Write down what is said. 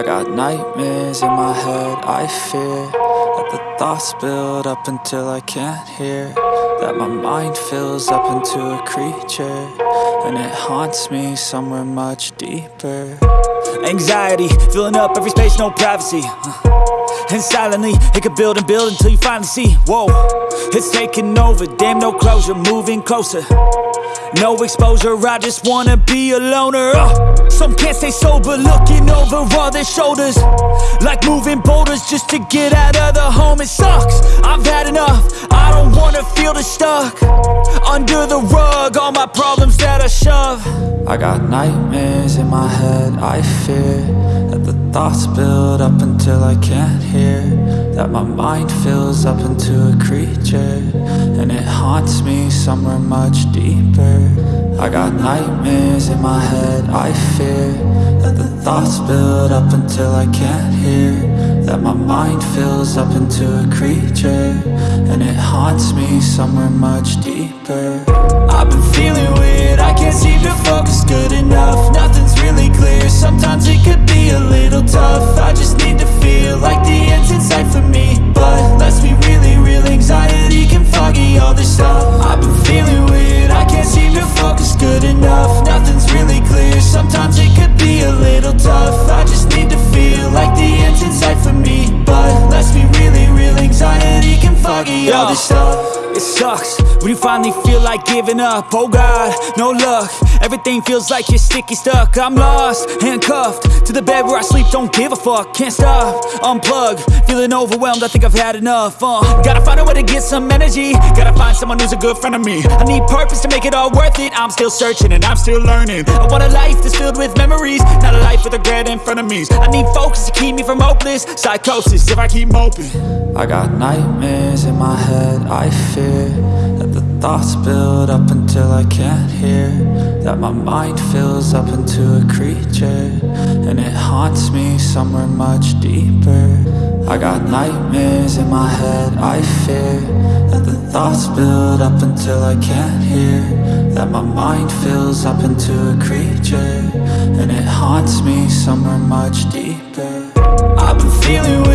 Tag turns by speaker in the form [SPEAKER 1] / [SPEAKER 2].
[SPEAKER 1] I got nightmares in my head, I fear That the thoughts build up until I can't hear That my mind fills up into a creature And it haunts me somewhere much deeper.
[SPEAKER 2] Anxiety, filling up every space, no privacy. And silently, it could build and build until you finally see. Whoa, it's taking over, damn no closure, moving closer. No exposure, I just wanna be a loner. Uh, Some can't stay sober, looking over all their shoulders. Like moving boulders just to get out of the home. It sucks, I've had enough, I don't wanna feel the stuck. Under the rug, all my problems that I shove.
[SPEAKER 1] I got nightmares in my head, I fear That the thoughts build up until I can't hear That my mind fills up into a creature And it haunts me somewhere much deeper. I got nightmares in my head, I fear That the thoughts build up until I can't hear That my mind fills up into a creature And it haunts me somewhere much deeper.
[SPEAKER 2] I've been feeling weird, I can't seem to focus good enough stuff sucks. When you finally feel like giving up Oh God, no luck. Everything feels like you're sticky stuck. I'm lost, handcuffed To the bed where I sleep, don't give a fuck Can't stop, unplug Feeling overwhelmed, I think I've had enough uh, Gotta find a way to get some energy. Gotta find someone who's a good friend of me. I need purpose to make it all worth it. I'm still searching and I'm still learning. I want a life that's filled with memories Not a life with regret in front of me. I need focus to keep me from hopeless Psychosis. If I keep moping
[SPEAKER 1] I got nightmares in my head, I fear That the thoughts build up until I can't hear. That my mind fills up into a creature And it haunts me somewhere much deeper. I got nightmares in my head, I fear That the thoughts build up until I can't hear. That my mind fills up into a creature And it haunts me somewhere much deeper.
[SPEAKER 2] I've been feeling